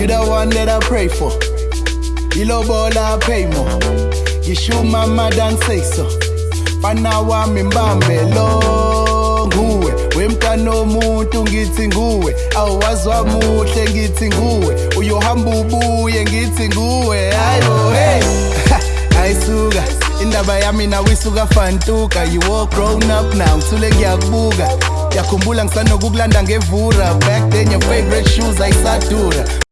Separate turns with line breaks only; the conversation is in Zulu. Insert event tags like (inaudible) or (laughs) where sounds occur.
You the one that I pray for. Ilobola pay more. Yishu mama dan say so. Panawa mimbambelo nguwe wemntana omuntu ngithi nguwe awuwazwa muhle ngithi nguwe uyohamba ubuye ngithi nguwe ayo hey (laughs) ayisuka indaba yami nawe isuka fantuka you all grown up now thule ngiyakubuka yakhumbula ngisanokukulanda ngevura back then your favorite shoes ayisadura